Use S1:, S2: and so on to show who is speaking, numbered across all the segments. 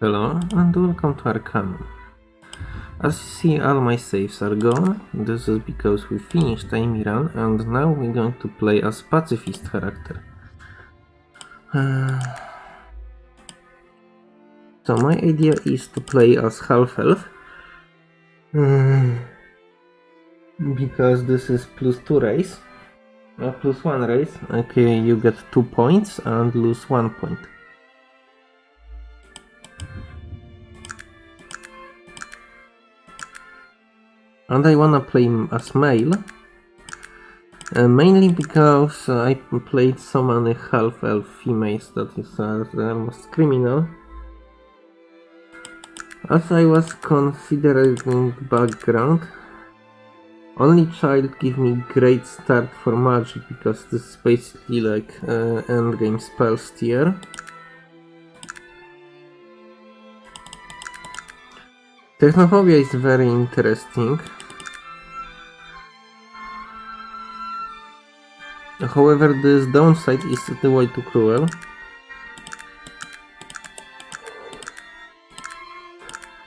S1: Hello and welcome to Arcanum. As you see all my saves are gone, this is because we finished Amy Run and now we're going to play as pacifist character. Uh, so my idea is to play as half-elf. Because this is plus 2 race. Uh, plus 1 race. Okay, you get 2 points and lose 1 point. And I wanna play as male. Uh, mainly because uh, I played so many half-elf females that is uh, almost criminal. As I was considering background, only child give me great start for magic because this is basically like uh, endgame spells tier. Technophobia is very interesting. However, this downside is the way too cruel.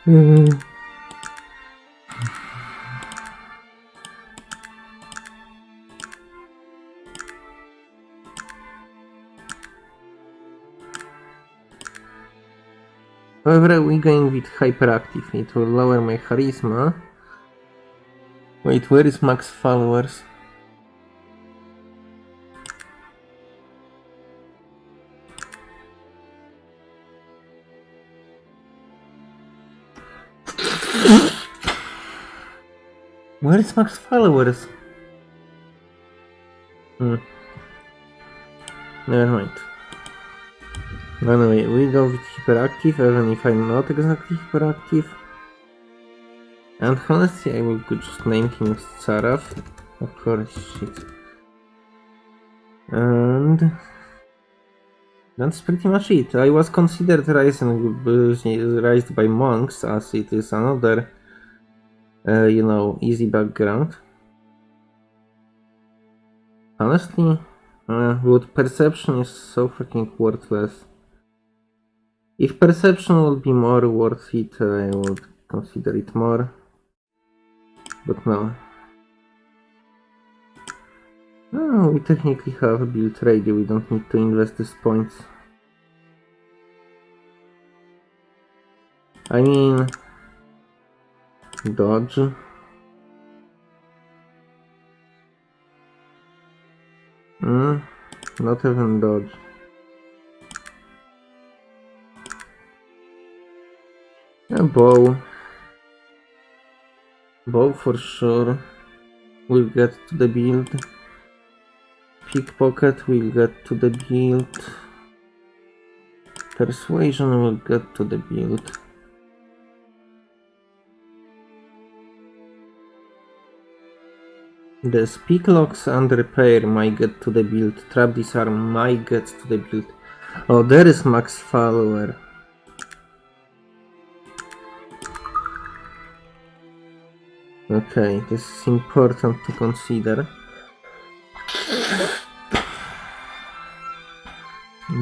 S1: Mm. However, we're going with hyperactive. It will lower my charisma. Wait, where is max followers? Where is max followers? Hmm. Never mind. Anyway, we go with hyperactive, even if I'm not exactly hyperactive. And honestly, I will just name him Saraf. Of course, shit. And... That's pretty much it. I was considered raised by monks, as it is another uh, you know, easy background. Honestly, uh, would perception is so freaking worthless. If perception would be more worth it, I would consider it more. But no. Oh, we technically have built ready, we don't need to invest these points. I mean, Dodge. Hmm, not even dodge. A bow. Bow for sure. We'll get to the build. Pickpocket we'll get to the build. Persuasion we'll get to the build. The speak locks and repair might get to the build. Trap disarm might get to the build. Oh, there is max follower. Okay, this is important to consider.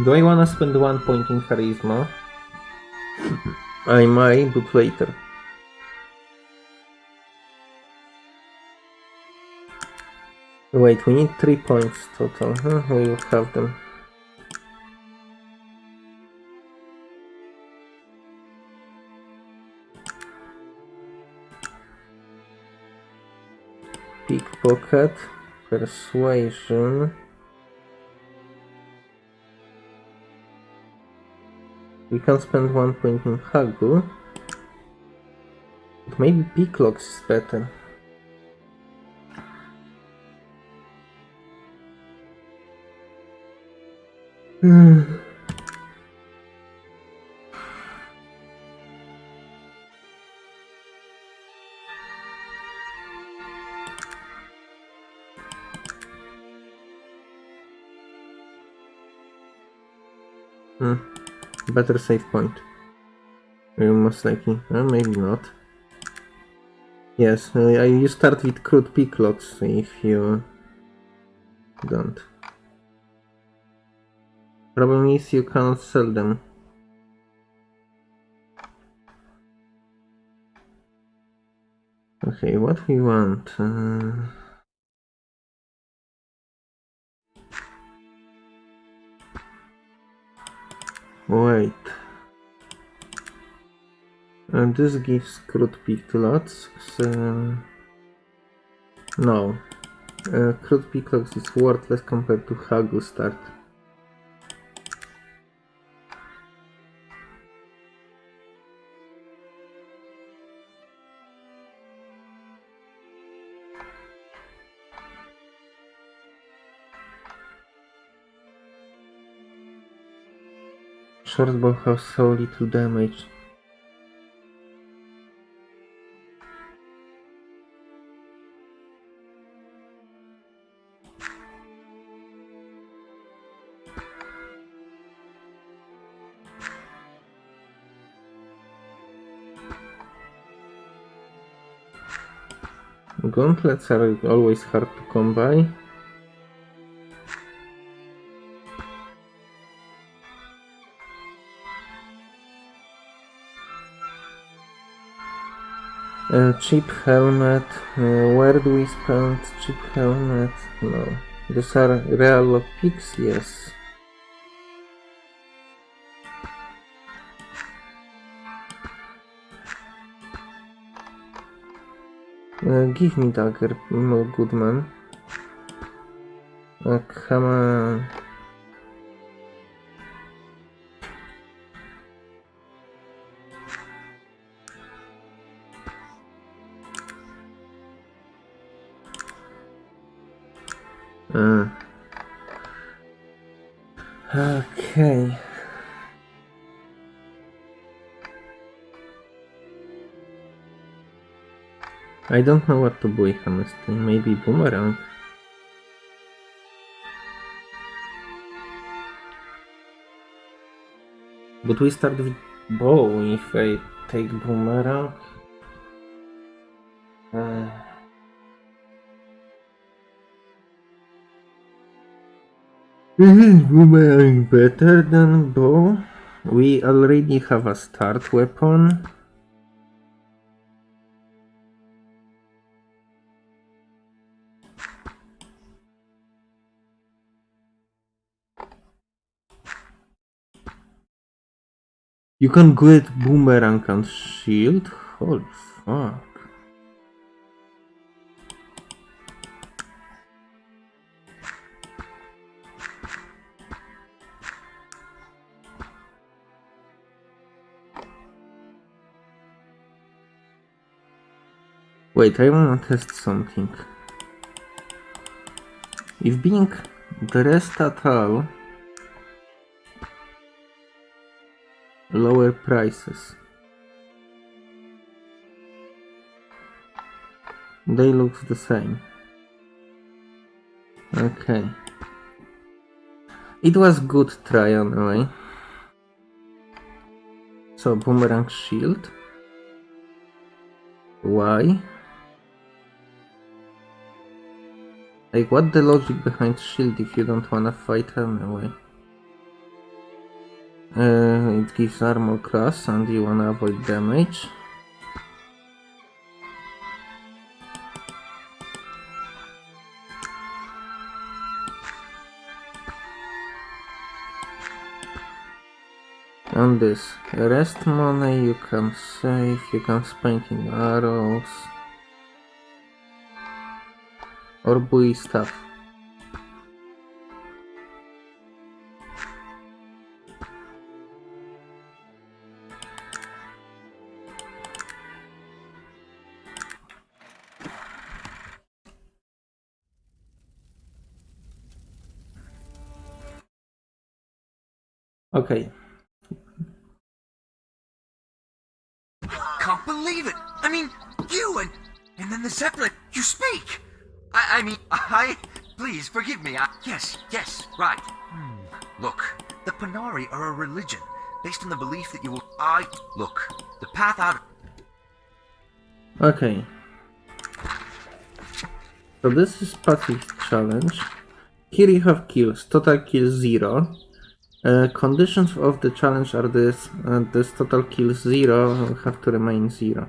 S1: Do I wanna spend one point in charisma? I might, but later. Wait, we need three points total. Huh? We will have them. Pickpocket, persuasion. We can spend one point in Haggle. But maybe Picklocks is better. Hmm. better save point. Most likely. Uh, eh, maybe not. Yes, uh, you start with crude picklocks if you don't. Problem is you cannot sell them. Okay, what we want? Uh... Wait. And this gives crude picklocks. So... No. Uh, crude peak is worthless compared to Haggle Shortbow has so little damage. Gauntlets are always hard to come by. Uh, cheap helmet. Uh, where do we spend cheap helmet? No. These are real picks? Yes. Uh, give me dagger, no good man. Uh, come on. I don't know what to buy, honestly. Maybe boomerang. But we start with bow if I take boomerang. Uh, Is boomerang better than bow? We already have a start weapon. You can get boomerang and shield? Holy fuck. Wait, I wanna test something. If being dressed at all lower prices. They look the same. Okay. It was good try anyway. So boomerang shield. Why? Like what the logic behind shield if you don't wanna fight anyway? Uh, it gives armor class and you wanna avoid damage. And this rest money you can save, you can spend in arrows or buy stuff. Okay,
S2: Can't believe it. I mean, you and and then the Zeppelin. You speak. I, I mean, I. Please forgive me. I, yes, yes, right. Hmm. Look, the Panarii are a religion based on the belief that you will. I look. The path out.
S1: okay. So this is passive challenge. Here you have kills, total kills 0. Conditions of the challenge are this, uh, this total kills 0 have to remain 0.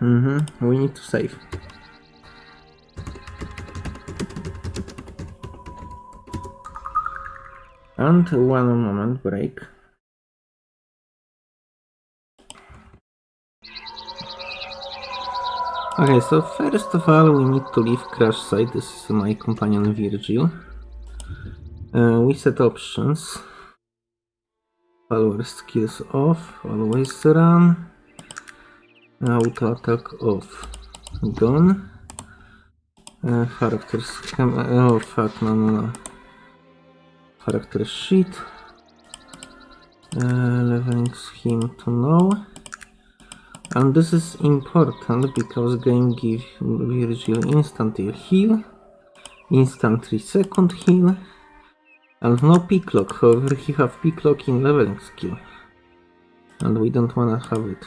S1: Mm hmm we need to save. And one moment break. Okay, so first of all we need to leave crash site. This is my companion Virgil. Uh, we set options. Follower skills off, always run. Auto attack off. Gone. Uh, character. Oh fuck, no, no, no. Character sheet. Uh, leveling scheme to know. And this is important because game gives Virgil instant heal, instant 3 second heal, and no pick lock. However, he have pick lock in leveling skill. And we don't wanna have it.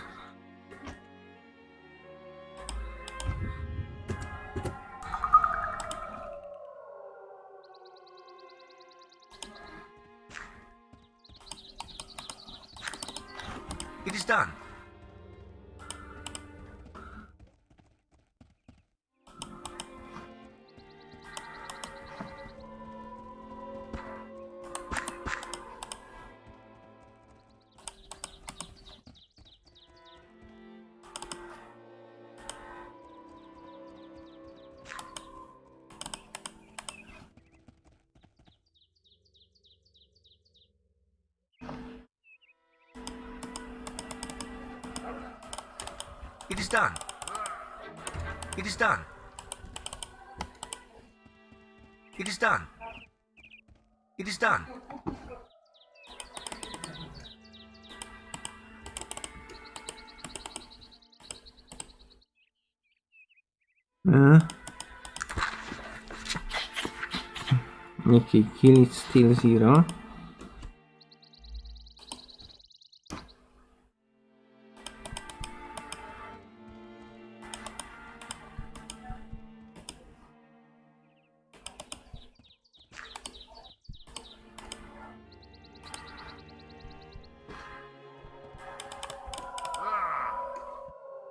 S1: Okay, kill is still zero.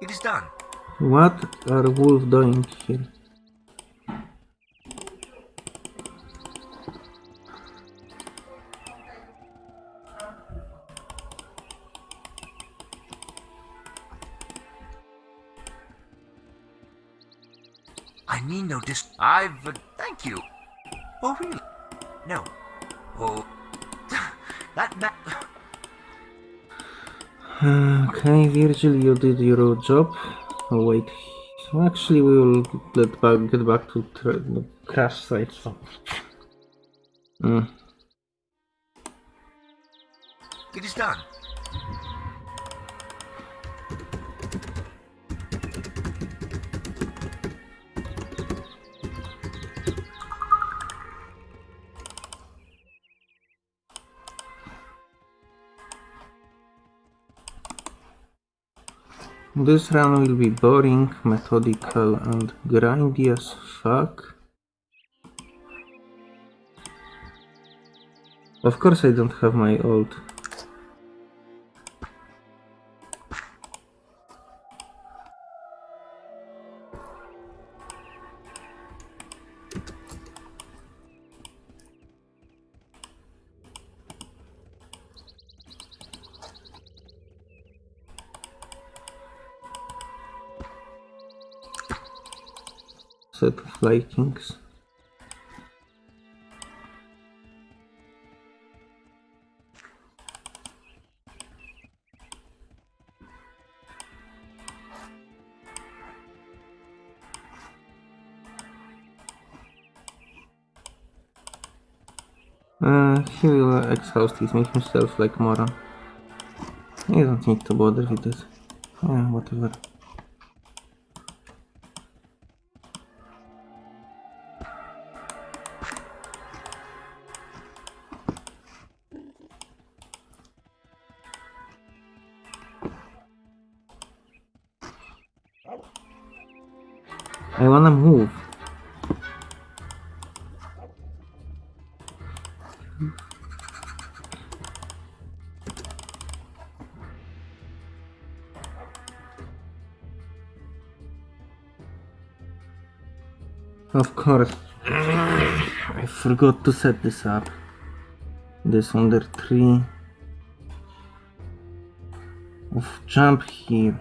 S2: It is done.
S1: What are wolves doing here?
S2: You. Oh, really? No. Oh. that. that.
S1: Okay, Virgil, you did your job. Oh, wait. Actually, we will get back, get back to the crash site. So. Mm.
S2: It is done.
S1: This run will be boring, methodical, and grindy as fuck. Of course, I don't have my old. Set of likings. Uh, he will exhaust this, make himself like moron. You don't need to bother with this. Yeah, whatever. Course. I forgot to set this up. This under tree. Of jump here.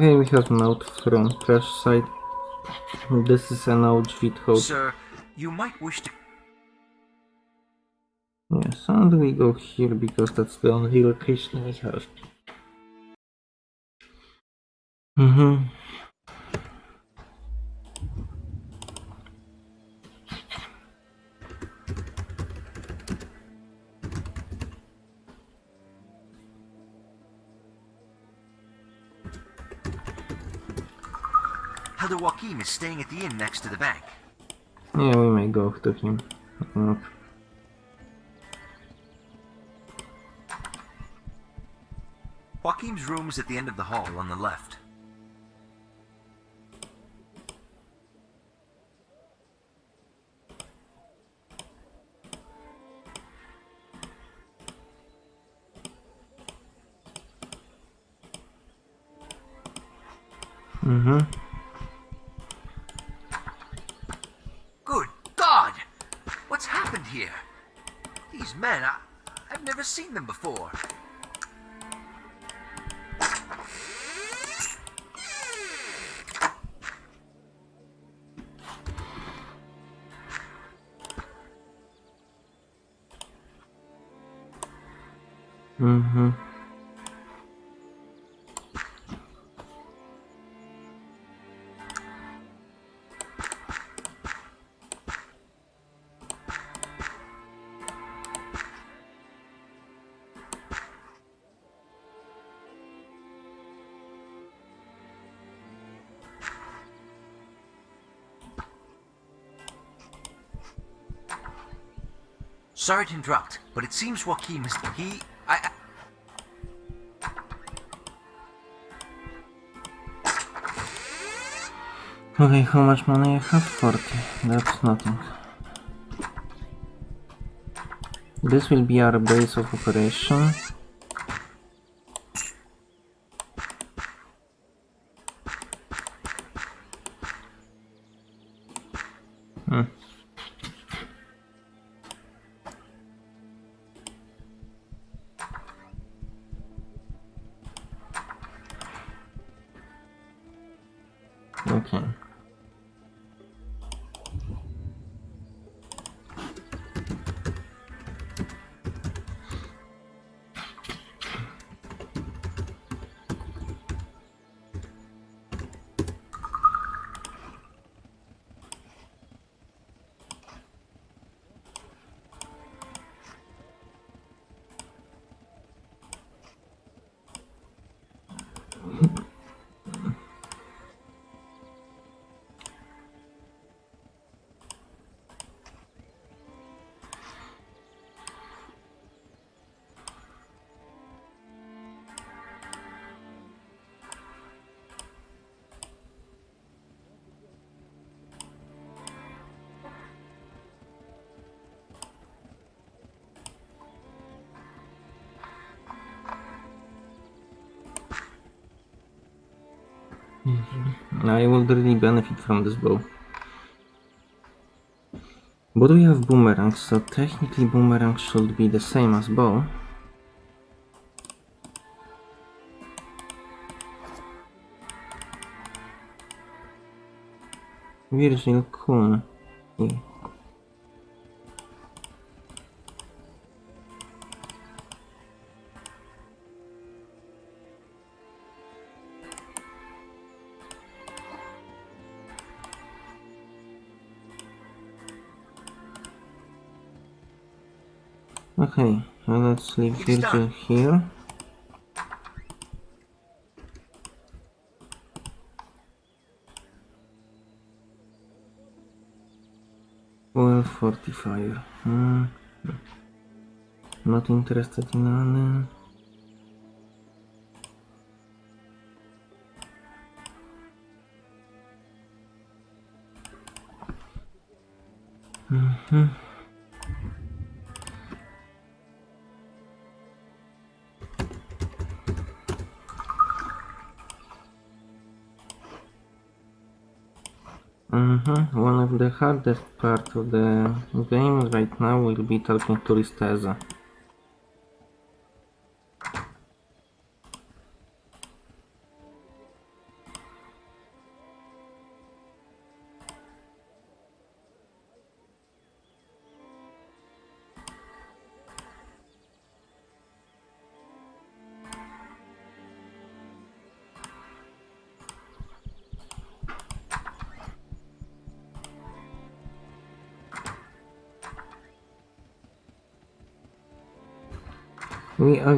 S1: Okay, we have note from crash site. This is an OG code.
S2: Sir, you might wish to.
S1: Yes, and we go here because that's the only location we have. Mm-hmm.
S2: Elder Joachim is staying at the inn next to the bank.
S1: Yeah, we may go to him. Look.
S2: Joachim's room is at the end of the hall on the left.
S1: Mm-hmm.
S2: Good God! What's happened here? These men, I, I've never seen them before.
S1: Mm-hmm.
S2: Sorry to interrupt, but it seems Joachim is. He. I. I
S1: Okay, how much money I have? 40. That's nothing. This will be our base of operation. This bow. But we have boomerangs, so technically boomerang should be the same as bow. Virgil Kuhn. Yeah. Okay, well, let's leave
S2: filter
S1: here. Oil fortifier. Hmm. Not interested in running. Mm-hmm. Hardest part of the game right now will be talking to Risteza.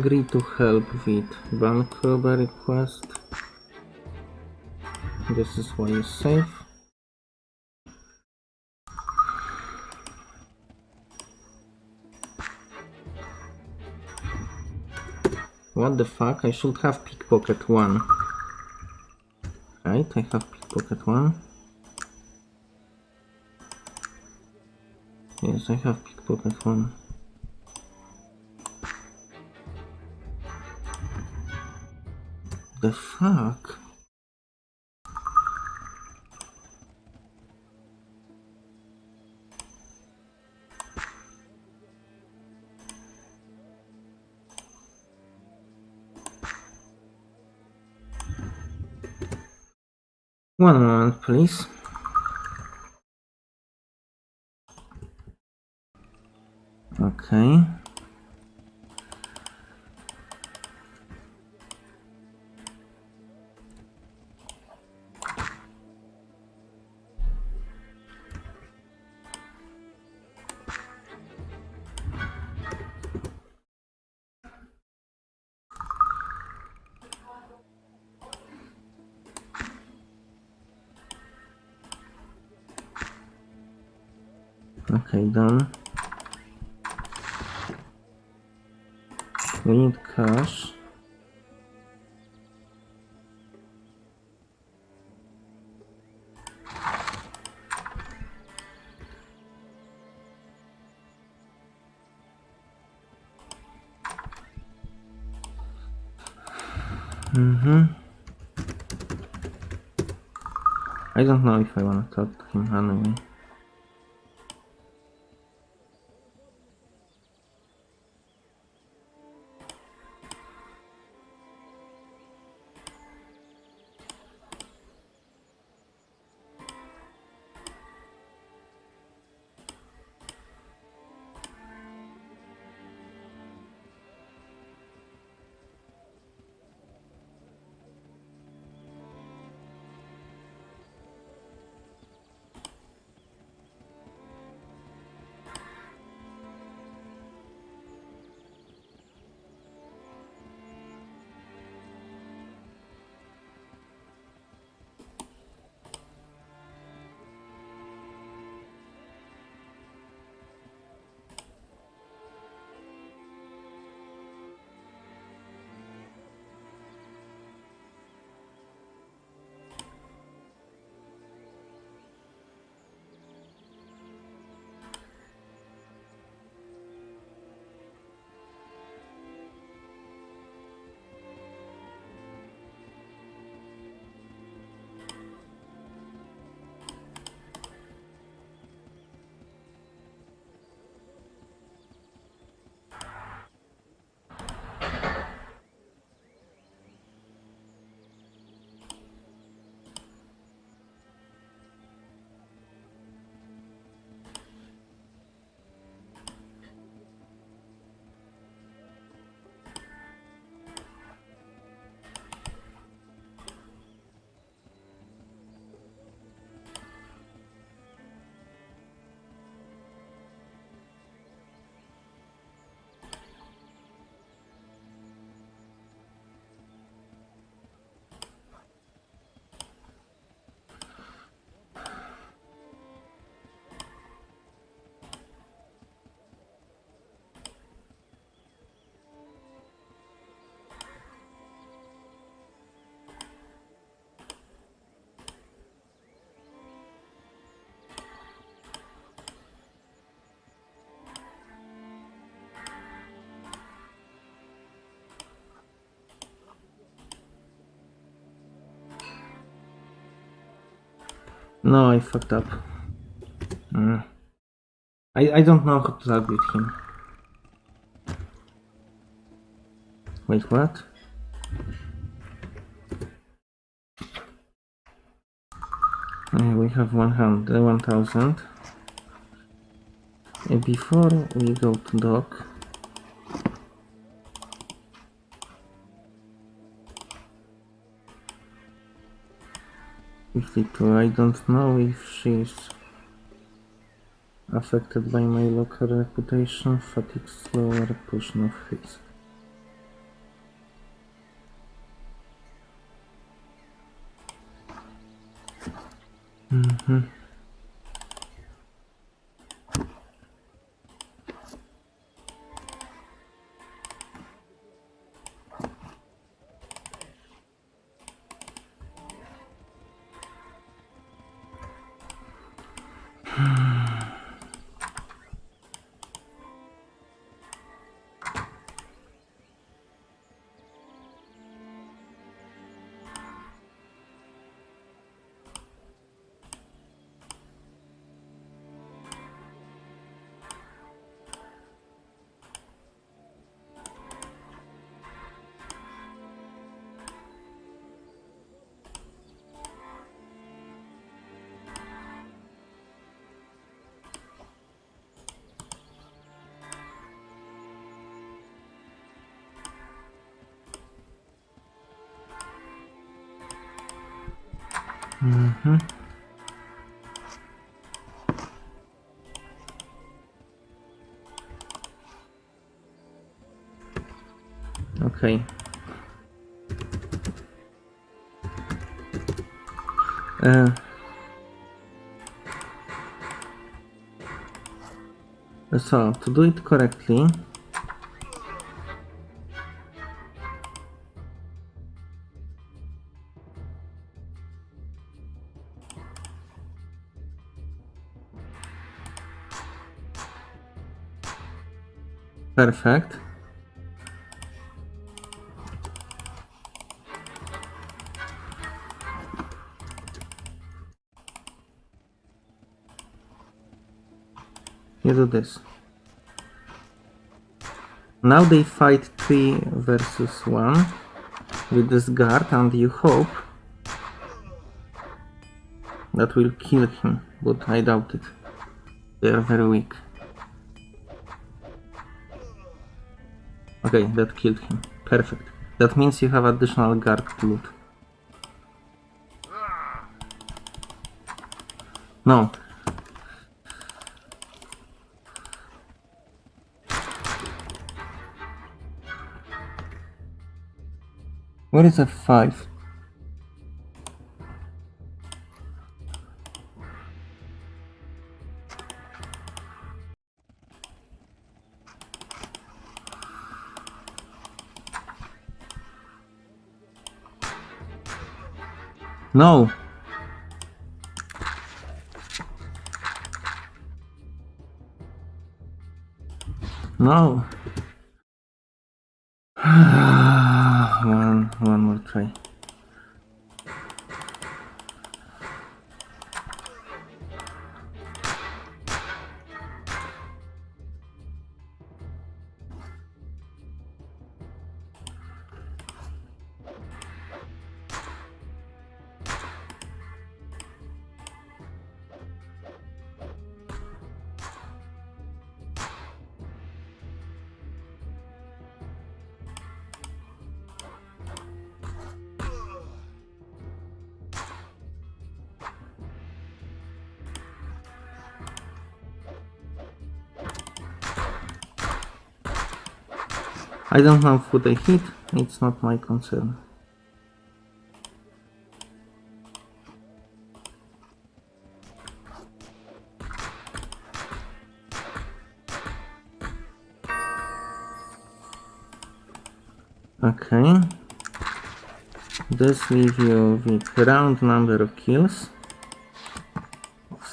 S1: Agree to help with bank robber request. This is why it's safe. What the fuck? I should have pickpocket one. Right, I have pickpocket one. Yes, I have pickpocket one. The fuck? One moment, please. Okay. I don't know if I wanna talk to him anyway. No, I fucked up. Mm. I, I don't know how to target him. Wait, what? Uh, we have 100, 1000. Uh, Before we go to dock, Fifty-two. I don't know if she's affected by my local reputation, fatigue, slower pushing of hits. Mhm. Hmm. Mhm. Okay. Uh, so, to do it correctly, perfect. You do this. Now they fight 3 versus 1 with this guard and you hope that will kill him, but I doubt it. They are very weak. Okay, that killed him. Perfect. That means you have additional guard loot. No. Where is F5? No. No. I don't know who they hit, it's not my concern. Okay. This leave you with round number of kills.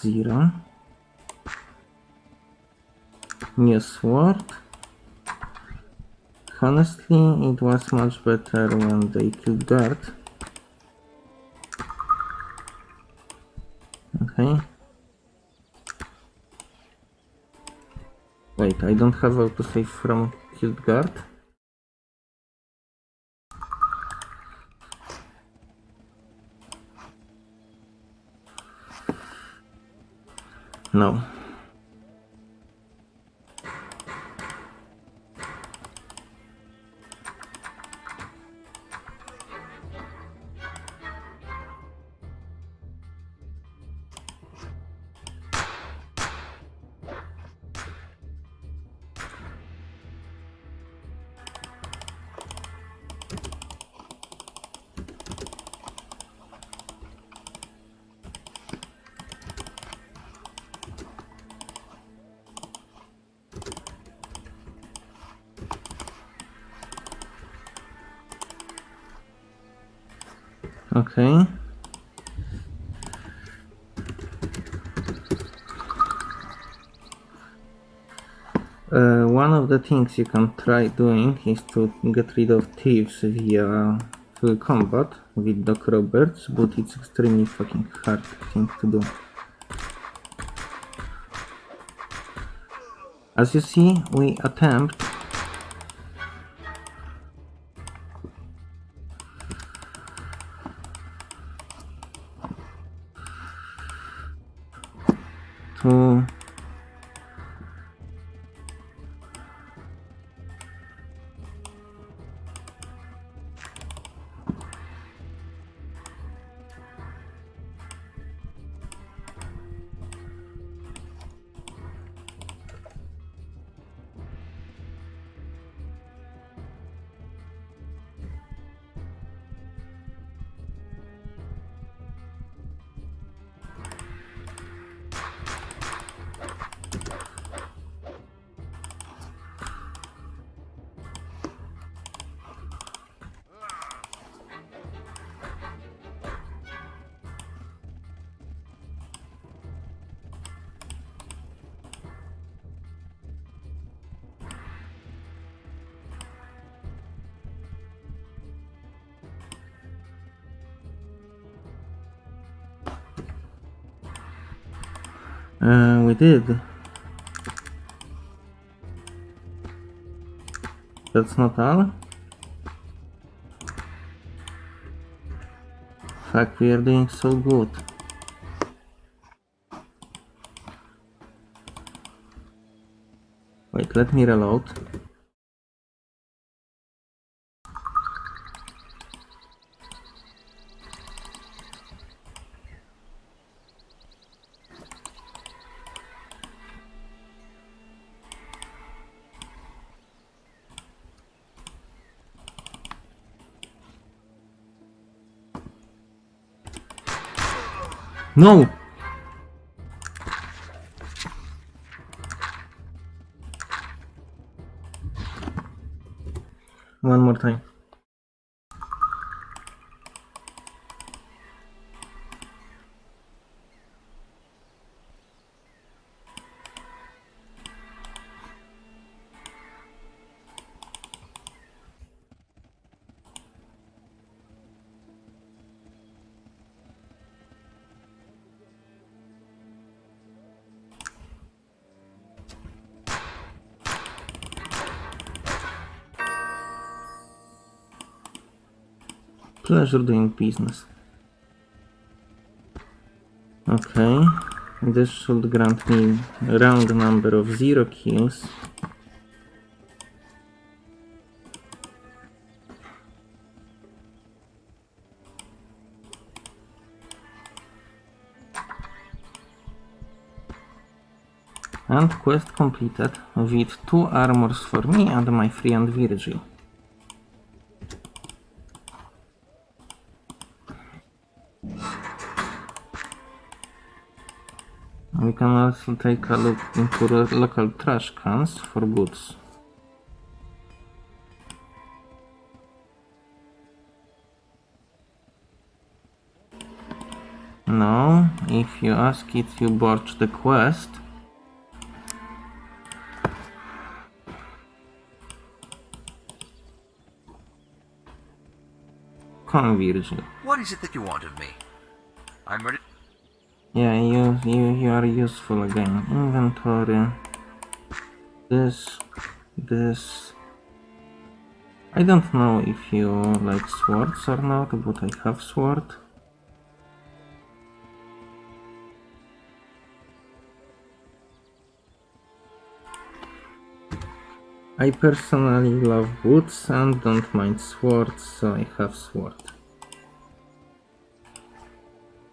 S1: Zero. New sword. Honestly, it was much better when they killed guard. Okay. Wait, I don't have autosave from killed guard No. Things you can try doing is to get rid of thieves via full combat with Doc Roberts, but it's extremely fucking hard thing to do. As you see, we attempt Uh, we did. That's not all? Fuck, we are doing so good. Wait, let me reload. No! Pleasure doing business. Okay, this should grant me a round number of zero kills. And quest completed with two armors for me and my friend Virgil. Also take a look into the local trash cans for goods. No, if you ask it, you botch the quest. Virgil.
S2: What is it that you want of me? I'm ready.
S1: Yeah, you, you, you are useful again. Inventory. This, this. I don't know if you like swords or not, but I have sword. I personally love boots and don't mind swords, so I have sword.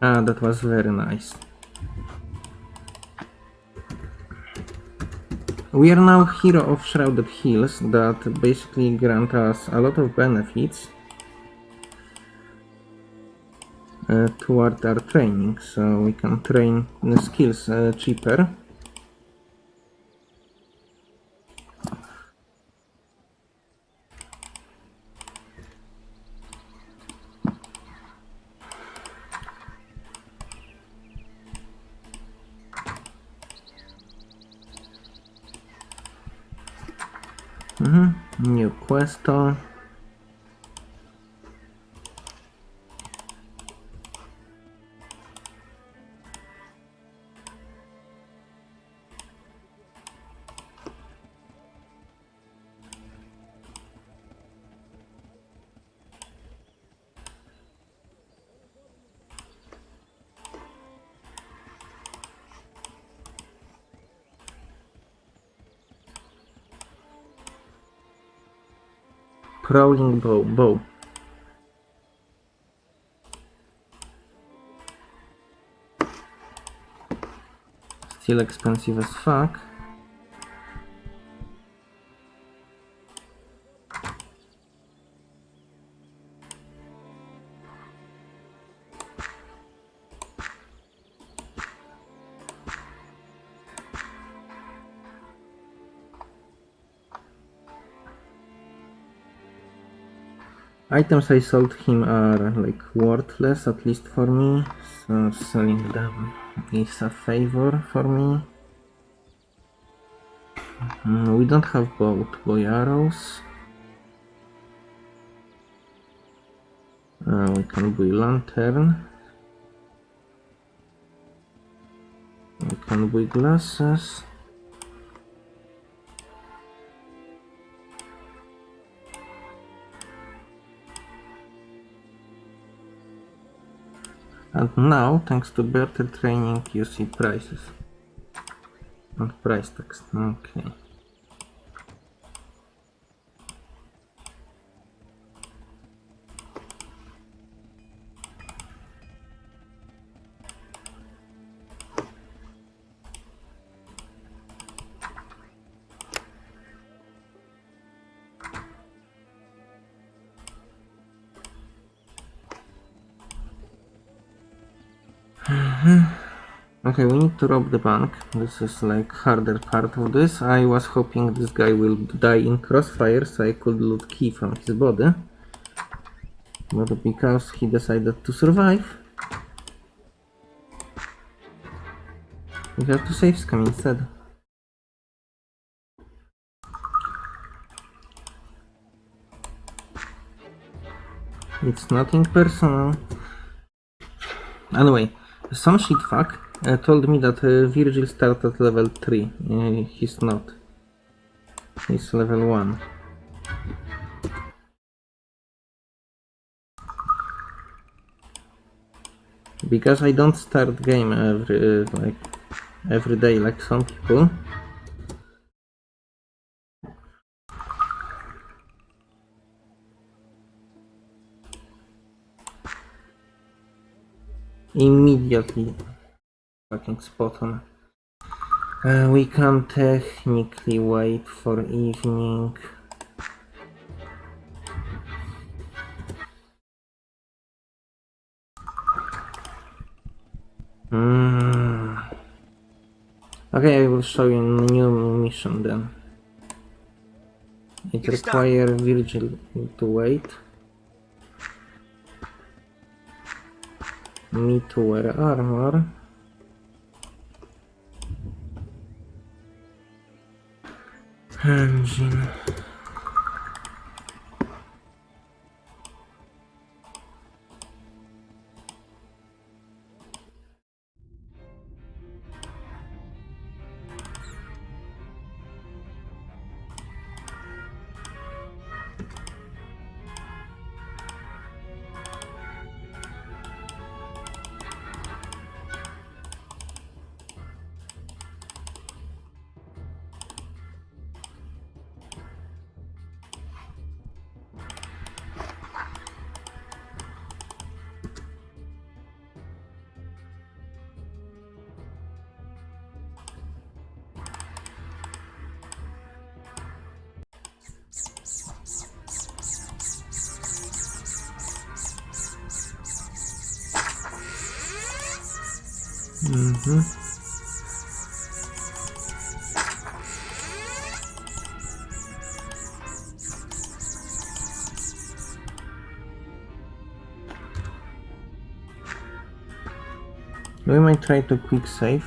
S1: Ah, that was very nice. We are now hero of Shrouded Hills that basically grant us a lot of benefits uh, toward our training, so we can train the skills uh, cheaper. Prowling bow, bow. Still expensive as fuck. Items I sold him are like worthless, at least for me, so selling them is a favor for me. Mm, we don't have both bow arrows. Uh, we can buy lantern. We can buy glasses. And now, thanks to better training, you see prices. And price tags. Okay. To rob the bank. This is like harder part of this. I was hoping this guy will die in crossfire so I could loot key from his body. But because he decided to survive, we have to save scam instead. It's nothing personal. Anyway, some shitfuck uh, told me that uh, Virgil started level 3. Uh, he's not. He's level 1. Because I don't start game every uh, like every day like some people. Immediately fucking spot on. Uh, we can technically wait for evening. Hmm. Okay, I will show you a new mission then. It requires Virgil to wait. Me to wear armor. Engine. Mhm. We might try to quick save.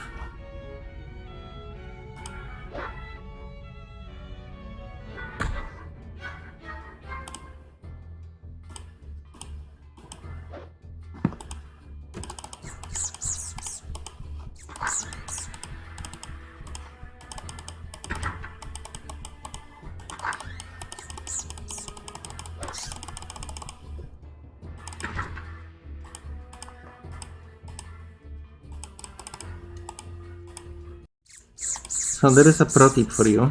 S1: So there is a pro tip for you.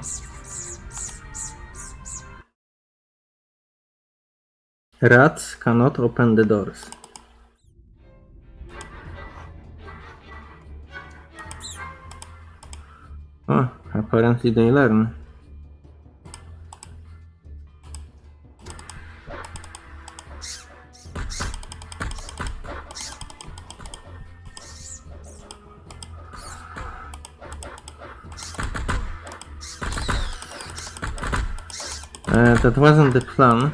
S1: Rats cannot open the doors. Oh, apparently they learn. Uh, that wasn't the plan.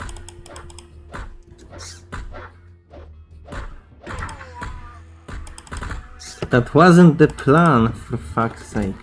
S1: That wasn't the plan, for fuck's sake.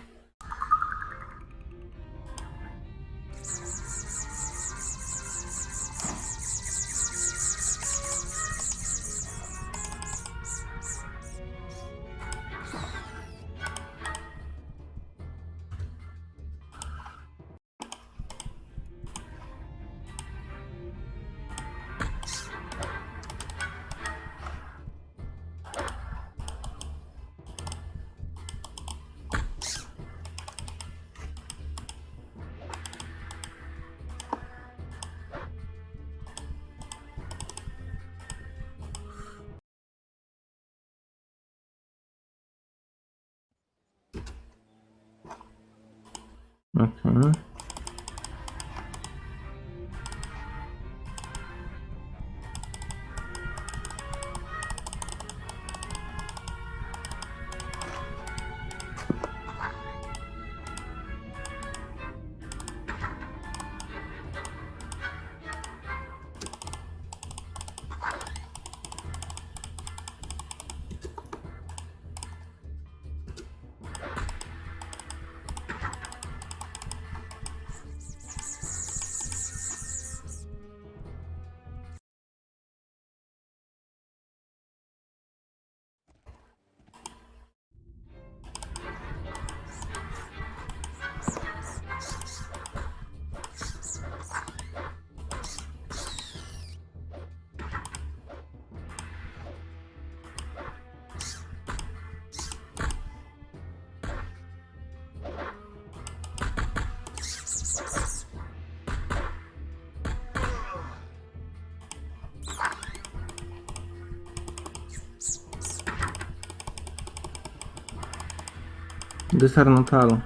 S1: These are not all.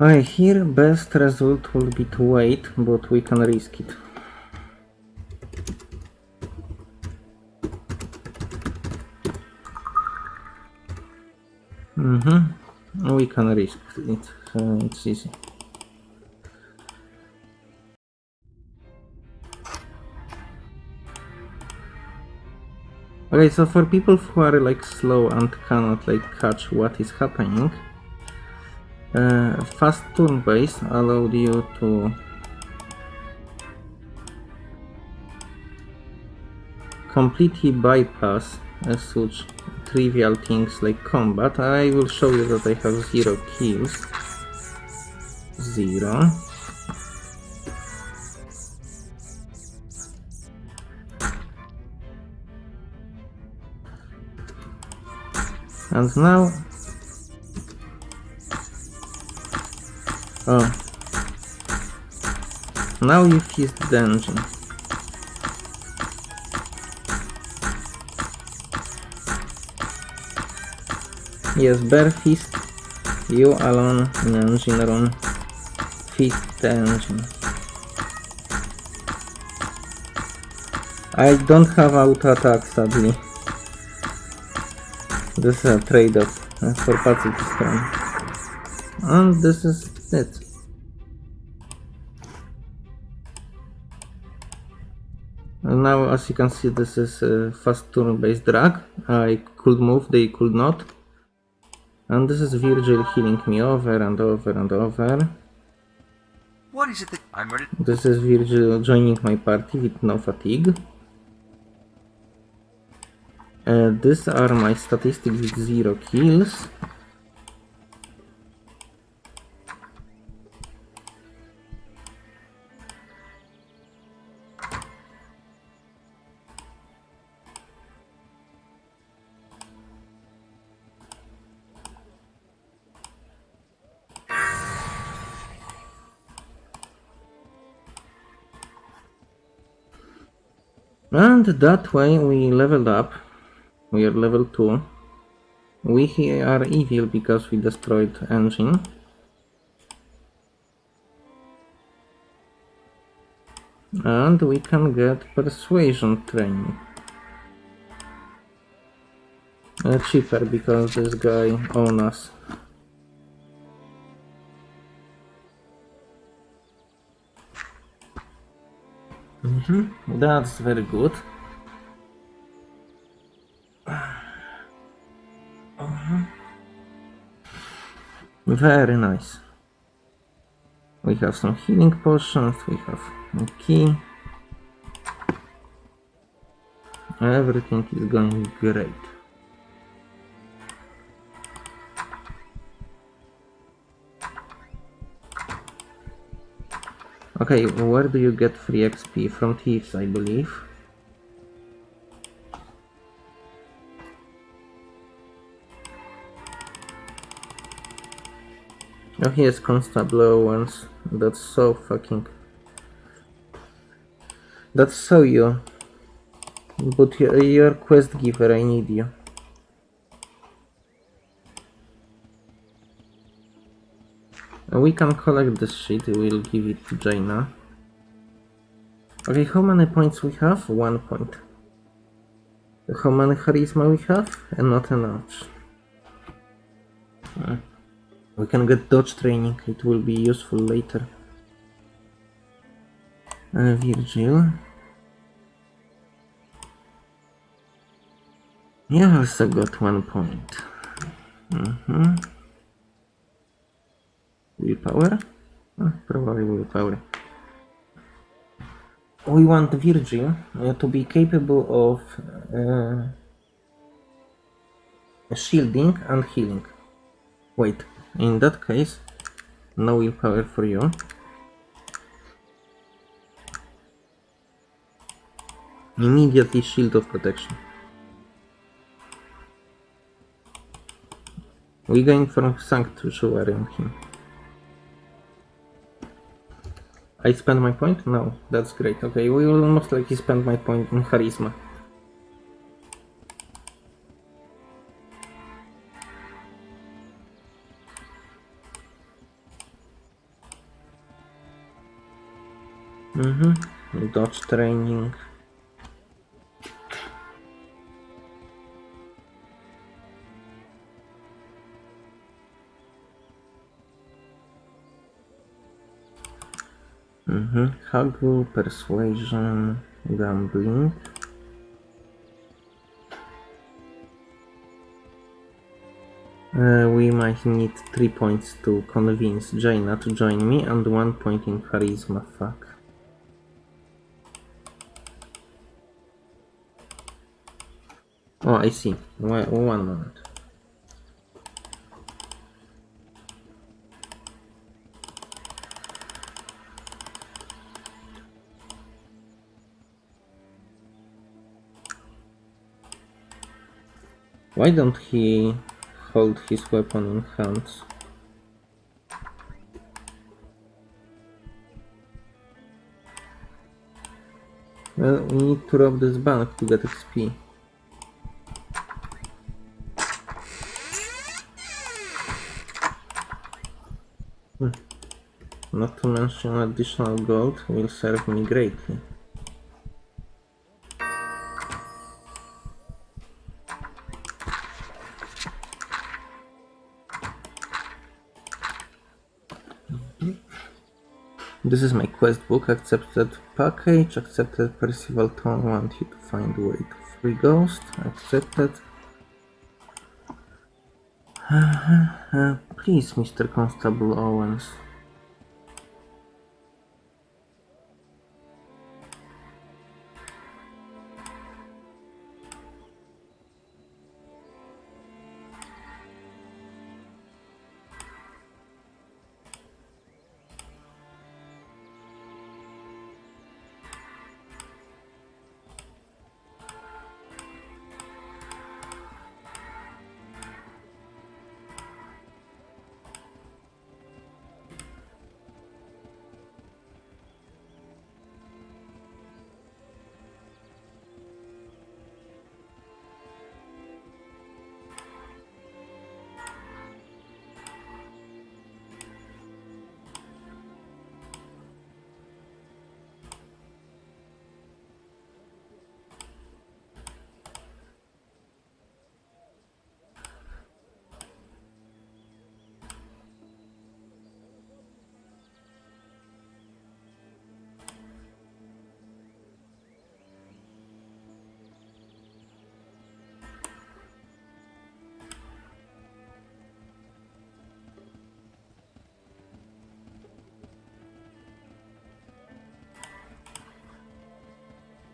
S1: I here best result will be to wait, but we can risk it. Mm-hmm. We can risk it. Uh, it's easy. Okay, so for people who are like slow and cannot like catch what is happening, uh, fast turn base allowed you to completely bypass uh, such trivial things like combat. I will show you that I have zero kills. Zero. And now... Oh. Now you fist the engine. Yes, bare fist You alone in engine room. Fit the engine. I don't have auto attack sadly. This is a trade-off uh, for pacifist run. And this is it. And now as you can see this is a fast turn based drag. I could move, they could not. And this is Virgil healing me over and over and over.
S2: What is it that I'm ready?
S1: This is Virgil joining my party with no fatigue. Uh, these are my statistics with zero kills. And that way we leveled up. We are level 2. We here are evil because we destroyed engine. And we can get persuasion training. Uh, cheaper because this guy owns us. Mhm, That's very good. Very nice. We have some healing potions, we have a key. Everything is going great. Okay, where do you get free XP? From thieves, I believe. Oh, he has constable ones. That's so fucking. That's so you. But you're, quest giver, I need you. We can collect this shit, we'll give it to Jayna. Okay, how many points we have? One point. How many charisma we have? And not enough. Hmm. We can get dodge training, it will be useful later. Uh, Virgil. Yeah, also got one point. Mm-hmm. Willpower? Uh, probably willpower. We want Virgil uh, to be capable of uh, shielding and healing. Wait, in that case, no willpower for you. Immediately shield of protection. We going for sanctuary on him. I spend my point? No, that's great. Okay, we will most likely spend my point in charisma. Mm-hmm. Dodge training. Mm-hmm. Haggle, persuasion, gambling. Uh, we might need 3 points to convince Jayna to join me and 1 point in charisma, fuck. Oh, I see. One, one moment. Why don't he hold his weapon in hands? Well, we need to rob this bank to get XP. Not to mention additional gold will serve me greatly. This is my quest book, accepted package, accepted Percival Tone, want you to find way to free ghost, accepted. Uh, please, Mr. Constable Owens.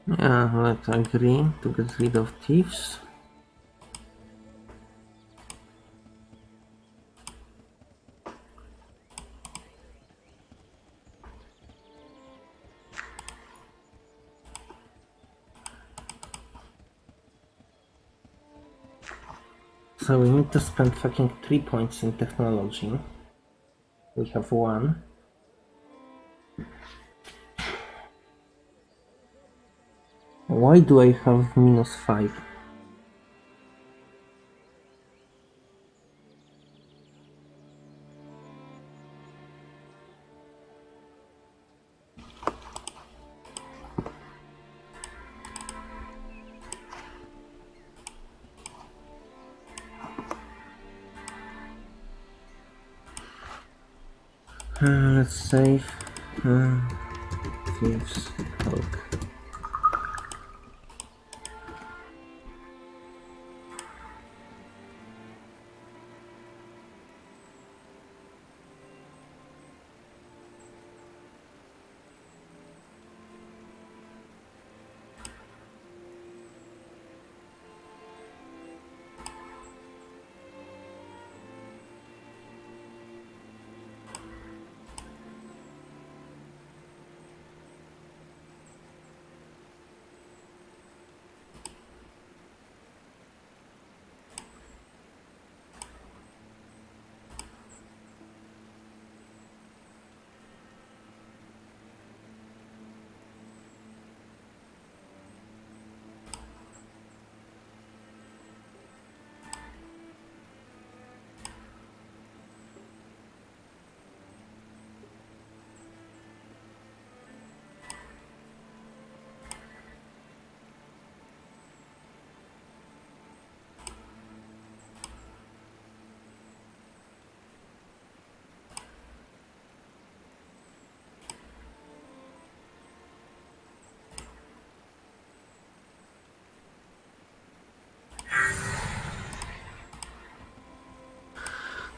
S1: Yeah, let's agree to get rid of thieves. So we need to spend fucking three points in technology. We have one. Why do I have minus five? Uh, let's save. Uh, thieves, Hulk.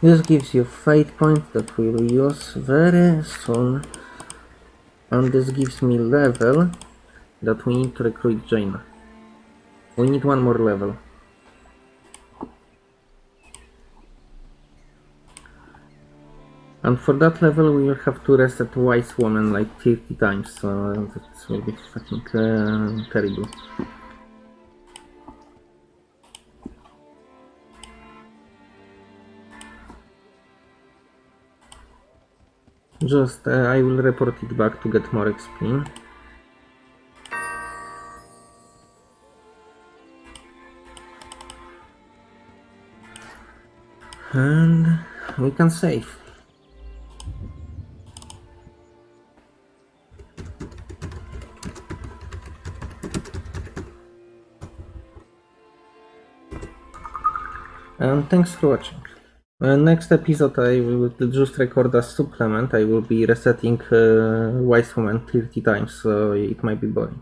S1: This gives you fate point that we'll use very soon. And this gives me level that we need to recruit Jayna. We need one more level. And for that level we will have to reset Wise Woman like 50 times, so that will be fucking uh, terrible. Just uh, I will report it back to get more XP. And we can save. And thanks for watching. Uh, next episode I will just record a supplement. I will be resetting uh, Wise Woman 30 times, so it might be boring.